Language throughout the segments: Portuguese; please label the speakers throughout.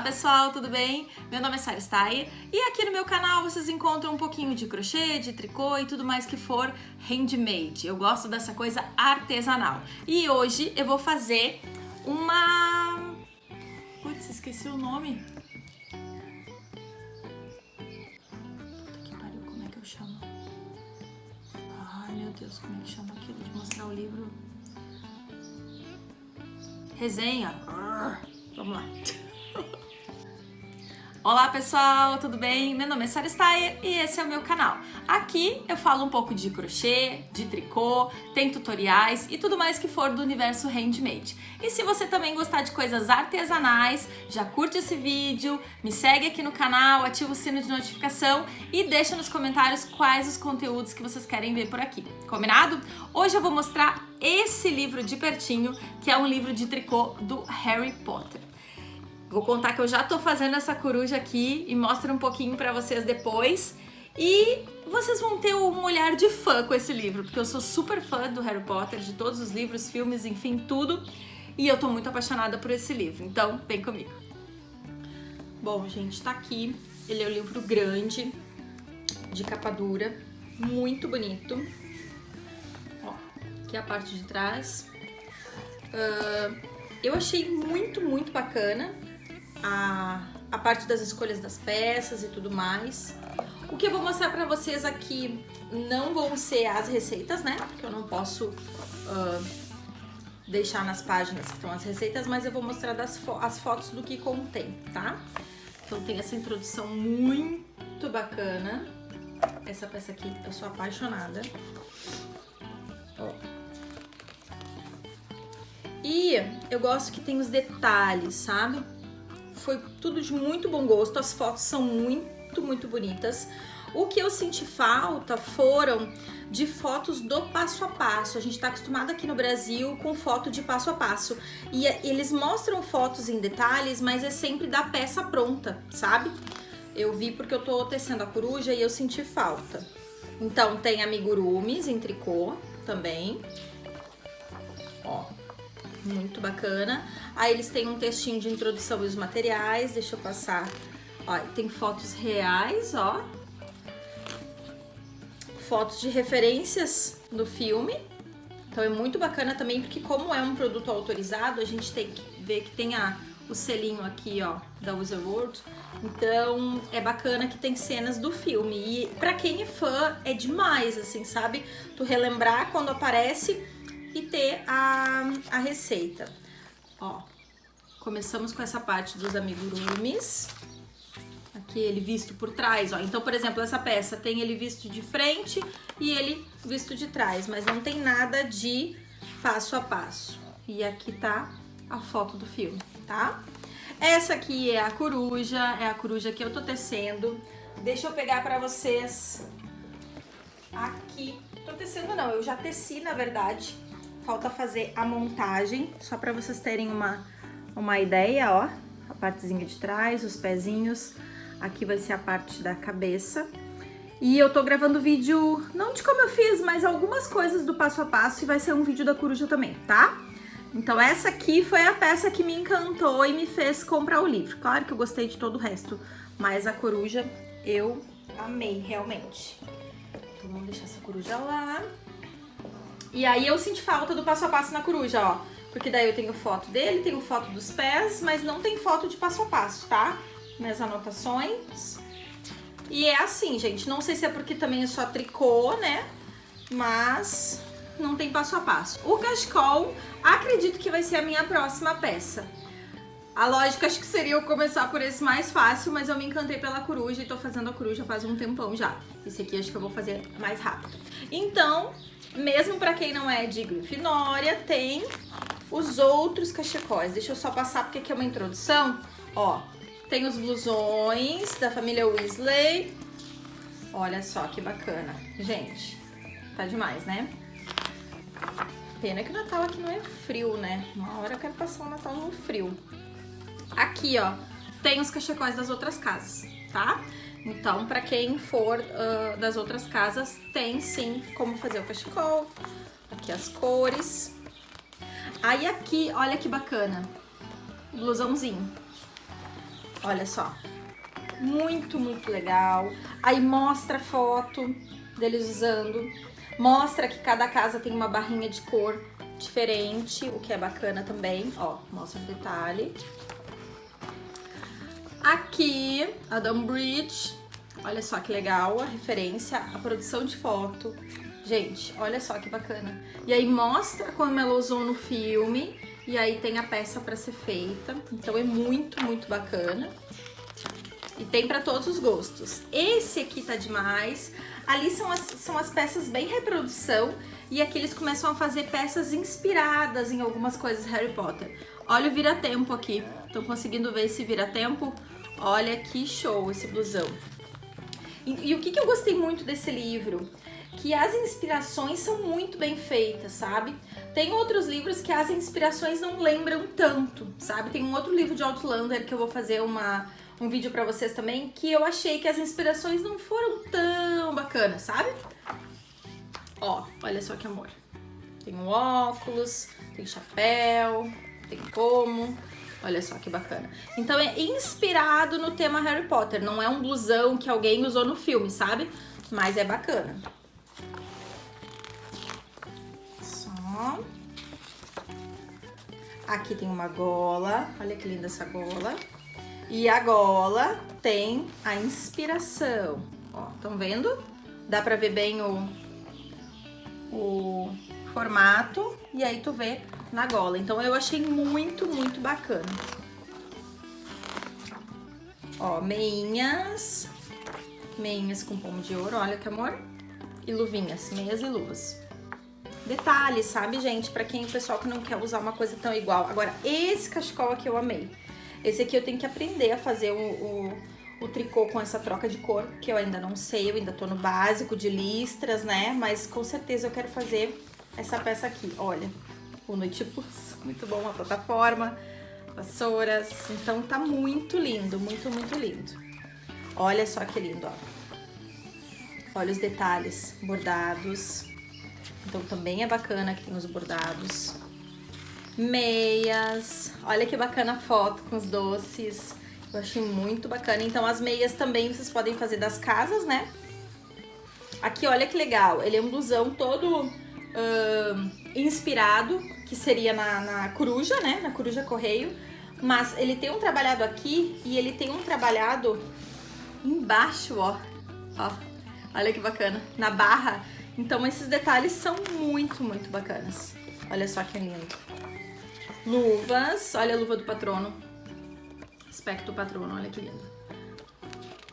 Speaker 1: Olá pessoal, tudo bem? Meu nome é Sara Steyer e aqui no meu canal vocês encontram um pouquinho de crochê, de tricô e tudo mais que for handmade. Eu gosto dessa coisa artesanal. E hoje eu vou fazer uma... Putz, esqueci o nome. Puta que pariu, como é que eu chamo? Ai meu Deus, como é que chama aquilo de mostrar o livro? Resenha. Vamos lá. Olá pessoal, tudo bem? Meu nome é Sarah Steyer e esse é o meu canal. Aqui eu falo um pouco de crochê, de tricô, tem tutoriais e tudo mais que for do universo handmade. E se você também gostar de coisas artesanais, já curte esse vídeo, me segue aqui no canal, ativa o sino de notificação e deixa nos comentários quais os conteúdos que vocês querem ver por aqui. Combinado? Hoje eu vou mostrar esse livro de pertinho, que é um livro de tricô do Harry Potter. Vou contar que eu já tô fazendo essa coruja aqui e mostro um pouquinho pra vocês depois. E vocês vão ter um olhar de fã com esse livro, porque eu sou super fã do Harry Potter, de todos os livros, filmes, enfim, tudo. E eu tô muito apaixonada por esse livro, então vem comigo. Bom, gente, tá aqui. Ele é um livro grande, de capa dura, muito bonito. Ó, aqui a parte de trás. Uh, eu achei muito, muito bacana a, a parte das escolhas das peças e tudo mais. O que eu vou mostrar pra vocês aqui não vão ser as receitas, né? Porque eu não posso uh, deixar nas páginas que estão as receitas, mas eu vou mostrar das fo as fotos do que contém, tá? Então tem essa introdução muito bacana. Essa peça aqui eu sou apaixonada. Ó. E eu gosto que tem os detalhes, sabe? Foi tudo de muito bom gosto, as fotos são muito, muito bonitas. O que eu senti falta foram de fotos do passo a passo. A gente está acostumado aqui no Brasil com foto de passo a passo. E eles mostram fotos em detalhes, mas é sempre da peça pronta, sabe? Eu vi porque eu tô tecendo a coruja e eu senti falta. Então tem amigurumis em tricô também. Ó, muito bacana. Aí eles têm um textinho de introdução e os materiais, deixa eu passar. Ó, tem fotos reais, ó. Fotos de referências do filme. Então é muito bacana também, porque como é um produto autorizado, a gente tem que ver que tem a, o selinho aqui, ó, da User World. Então é bacana que tem cenas do filme. E pra quem é fã, é demais, assim, sabe? Tu relembrar quando aparece e ter a, a receita. Ó, começamos com essa parte dos amigurumis. Aqui ele visto por trás, ó. Então, por exemplo, essa peça tem ele visto de frente e ele visto de trás, mas não tem nada de passo a passo. E aqui tá a foto do filme, tá? Essa aqui é a coruja, é a coruja que eu tô tecendo. Deixa eu pegar pra vocês aqui. Tô tecendo não, eu já teci, na verdade falta fazer a montagem, só para vocês terem uma, uma ideia, ó. A partezinha de trás, os pezinhos. Aqui vai ser a parte da cabeça. E eu tô gravando vídeo, não de como eu fiz, mas algumas coisas do passo a passo e vai ser um vídeo da coruja também, tá? Então essa aqui foi a peça que me encantou e me fez comprar o livro. Claro que eu gostei de todo o resto, mas a coruja eu amei realmente. Então vamos deixar essa coruja lá. E aí eu senti falta do passo a passo na coruja, ó. Porque daí eu tenho foto dele, tenho foto dos pés, mas não tem foto de passo a passo, tá? Minhas anotações. E é assim, gente. Não sei se é porque também é só tricô, né? Mas não tem passo a passo. O cachecol, acredito que vai ser a minha próxima peça. A lógica acho que seria eu começar por esse mais fácil, mas eu me encantei pela coruja e tô fazendo a coruja faz um tempão já. Esse aqui acho que eu vou fazer mais rápido. Então, mesmo para quem não é de Grifinória, tem os outros cachecóis. Deixa eu só passar porque aqui é uma introdução. Ó, tem os blusões da família Weasley. Olha só que bacana. Gente, tá demais, né? Pena que o Natal aqui não é frio, né? Uma hora eu quero passar o Natal no frio. Aqui, ó, tem os cachecóis das outras casas, tá? Então, para quem for uh, das outras casas, tem sim como fazer o cachecol. Aqui as cores. Aí aqui, olha que bacana, blusãozinho. Olha só. Muito, muito legal. Aí mostra a foto deles usando. Mostra que cada casa tem uma barrinha de cor diferente, o que é bacana também. Ó, mostra o detalhe. Aqui, a Bridge. Olha só que legal a referência, a produção de foto. Gente, olha só que bacana. E aí mostra como ela usou no filme e aí tem a peça para ser feita. Então é muito, muito bacana. E tem para todos os gostos. Esse aqui tá demais. Ali são as, são as peças bem reprodução e aqui eles começam a fazer peças inspiradas em algumas coisas Harry Potter. Olha o vira-tempo aqui. Estão conseguindo ver esse vira-tempo? Olha que show esse blusão. E, e o que, que eu gostei muito desse livro? que as inspirações são muito bem feitas, sabe? Tem outros livros que as inspirações não lembram tanto, sabe? Tem um outro livro de Outlander que eu vou fazer uma, um vídeo pra vocês também, que eu achei que as inspirações não foram tão bacanas, sabe? Ó, olha só que amor. Tem um óculos, tem chapéu, tem como. Olha só que bacana. Então é inspirado no tema Harry Potter, não é um blusão que alguém usou no filme, sabe? Mas é bacana. Só. Aqui tem uma gola, olha que linda essa gola. E a gola tem a inspiração. Ó, estão vendo? Dá pra ver bem o, o formato e aí tu vê na gola. Então eu achei muito, muito bacana. Ó, meinhas. Meinhas com pomo de ouro, olha que amor. E luvinhas, meias e luvas. Detalhes, sabe, gente? Pra quem, o pessoal que não quer usar uma coisa tão igual. Agora, esse cachecol aqui eu amei. Esse aqui eu tenho que aprender a fazer o, o, o, tricô com essa troca de cor, que eu ainda não sei, eu ainda tô no básico de listras, né? Mas com certeza eu quero fazer essa peça aqui, olha. O Noitibus, muito bom, a plataforma, vassouras. Então tá muito lindo, muito, muito lindo. Olha só que lindo, ó. Olha os detalhes bordados. Então também é bacana que tem os bordados meias. Olha que bacana a foto com os doces. Eu achei muito bacana. Então as meias também vocês podem fazer das casas, né? Aqui, olha que legal. Ele é um blusão todo uh, inspirado, que seria na, na coruja, né? Na coruja correio. Mas ele tem um trabalhado aqui e ele tem um trabalhado embaixo, ó. Ó, olha que bacana. Na barra. Então esses detalhes são muito, muito bacanas. Olha só que lindo. Luvas, olha a luva do patrono. Aspecto patrono, olha que lindo.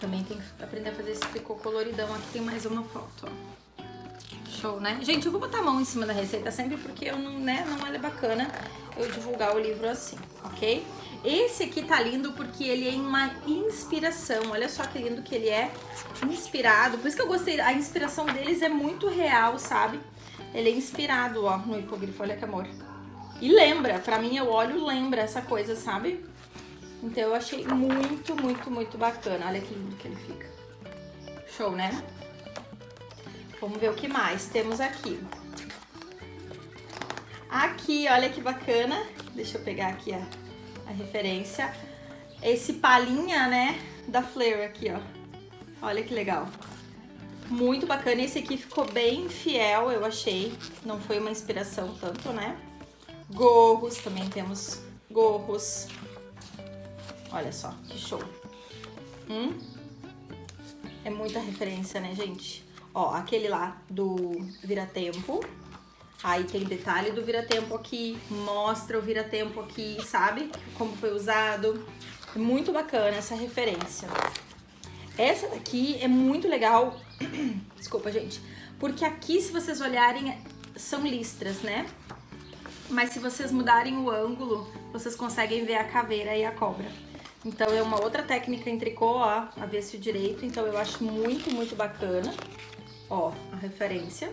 Speaker 1: Também tem que aprender a fazer esse tricô coloridão. Aqui tem mais uma foto, ó. Show, né? Gente, eu vou botar a mão em cima da receita sempre porque eu não, né, não é bacana eu divulgar o livro assim, ok? Esse aqui tá lindo porque ele é uma inspiração. Olha só que lindo que ele é inspirado. Por isso que eu gostei. A inspiração deles é muito real, sabe? Ele é inspirado, ó, no hipogrifo. Olha que amor. E lembra, pra mim eu olho lembra essa coisa, sabe? Então eu achei muito, muito, muito bacana. Olha que lindo que ele fica. Show, né? Vamos ver o que mais temos aqui. Aqui, olha que bacana. Deixa eu pegar aqui a, a referência. Esse palinha, né, da Flare aqui, ó. Olha que legal. Muito bacana. Esse aqui ficou bem fiel, eu achei. Não foi uma inspiração tanto, né? Gorros, também temos gorros. Olha só, que show. Hum? É muita referência, né, gente? Ó, aquele lá do Vira-Tempo. Aí tem detalhe do Vira-Tempo aqui, mostra o Vira-Tempo aqui, sabe? Como foi usado. É muito bacana essa referência. Essa daqui é muito legal. Desculpa, gente. Porque aqui, se vocês olharem, são listras, né? mas se vocês mudarem o ângulo, vocês conseguem ver a caveira e a cobra. Então é uma outra técnica em tricô, ó, avesso direito, então eu acho muito, muito bacana. Ó, a referência.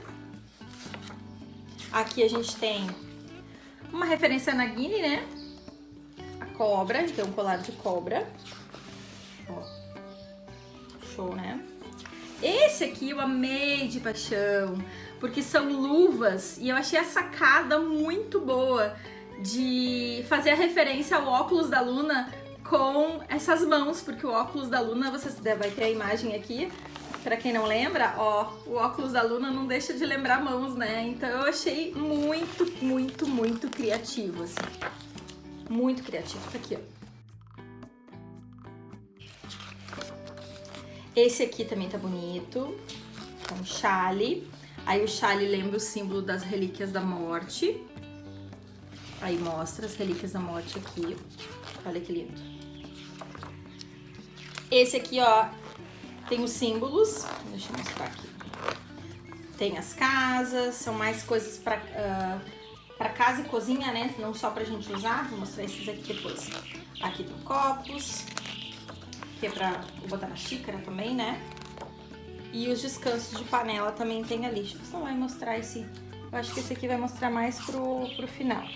Speaker 1: Aqui a gente tem uma referência na Guine, né? A cobra, então um colar de cobra. Ó, show, né? Esse aqui eu amei de paixão porque são luvas e eu achei a sacada muito boa de fazer a referência ao óculos da Luna com essas mãos, porque o óculos da Luna, vocês vai ter a imagem aqui, Pra quem não lembra, ó, o óculos da Luna não deixa de lembrar mãos, né? Então eu achei muito, muito, muito criativo, assim. Muito criativo. Tá aqui, ó. Esse aqui também tá bonito. É um chale. Aí o chale lembra o símbolo das relíquias da morte. Aí mostra as relíquias da morte aqui. Olha que lindo. Esse aqui, ó, tem os símbolos, deixa eu mostrar aqui. Tem as casas, são mais coisas para uh, para casa e cozinha, né? Não só pra gente usar, vou mostrar esses aqui depois. Aqui tem copos, que é pra botar na xícara também, né? E os descansos de panela também tem ali. Deixa eu não vai mostrar esse... Eu acho que esse aqui vai mostrar mais pro, pro final.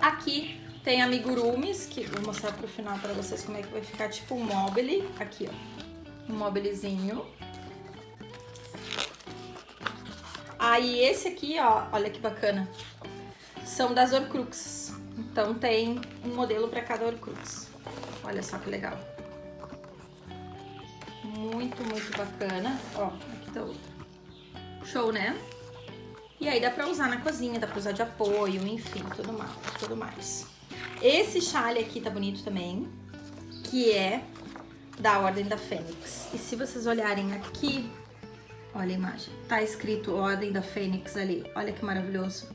Speaker 1: Aqui tem amigurumis, que vou mostrar pro final pra vocês como é que vai ficar, tipo um mobile. Aqui, ó um mobilezinho. Aí esse aqui, ó, olha que bacana, são das Horcruxes. Então tem um modelo para cada Horcrux. Olha só que legal. Muito, muito bacana. Ó, aqui tá outro. Show, né? E aí dá pra usar na cozinha, dá pra usar de apoio, enfim, tudo mais. Tudo mais. Esse chale aqui tá bonito também, que é da Ordem da Fênix. E se vocês olharem aqui, olha a imagem, tá escrito Ordem da Fênix ali. Olha que maravilhoso.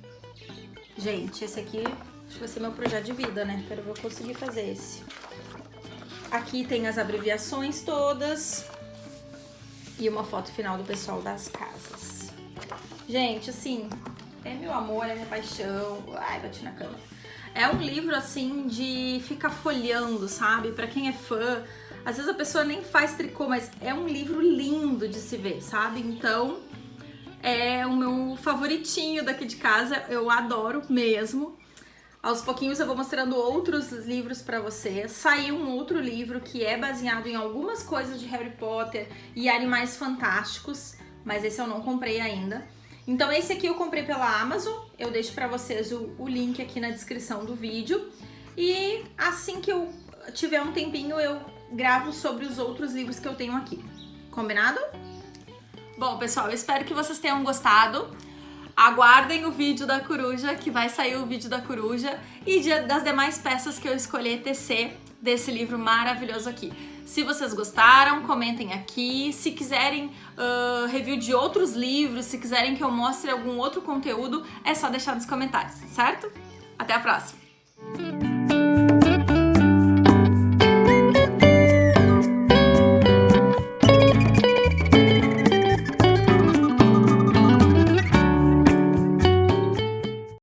Speaker 1: Gente, esse aqui acho que vai ser meu projeto de vida, né? Quero ver eu conseguir fazer esse. Aqui tem as abreviações todas e uma foto final do pessoal das casas. Gente, assim, é meu amor, é minha paixão. Ai, bati na cama. É um livro, assim, de ficar folhando, sabe? Pra quem é fã, às vezes a pessoa nem faz tricô, mas é um livro lindo de se ver, sabe? Então, é o meu favoritinho daqui de casa, eu adoro mesmo. Aos pouquinhos eu vou mostrando outros livros para vocês. Saiu um outro livro que é baseado em algumas coisas de Harry Potter e Animais Fantásticos, mas esse eu não comprei ainda. Então esse aqui eu comprei pela Amazon, eu deixo para vocês o, o link aqui na descrição do vídeo. E assim que eu tiver um tempinho eu gravo sobre os outros livros que eu tenho aqui. Combinado? Bom, pessoal, eu espero que vocês tenham gostado. Aguardem o vídeo da coruja, que vai sair o vídeo da coruja e das demais peças que eu escolhi tecer desse livro maravilhoso aqui. Se vocês gostaram, comentem aqui. Se quiserem uh, review de outros livros, se quiserem que eu mostre algum outro conteúdo, é só deixar nos comentários, certo? Até a próxima!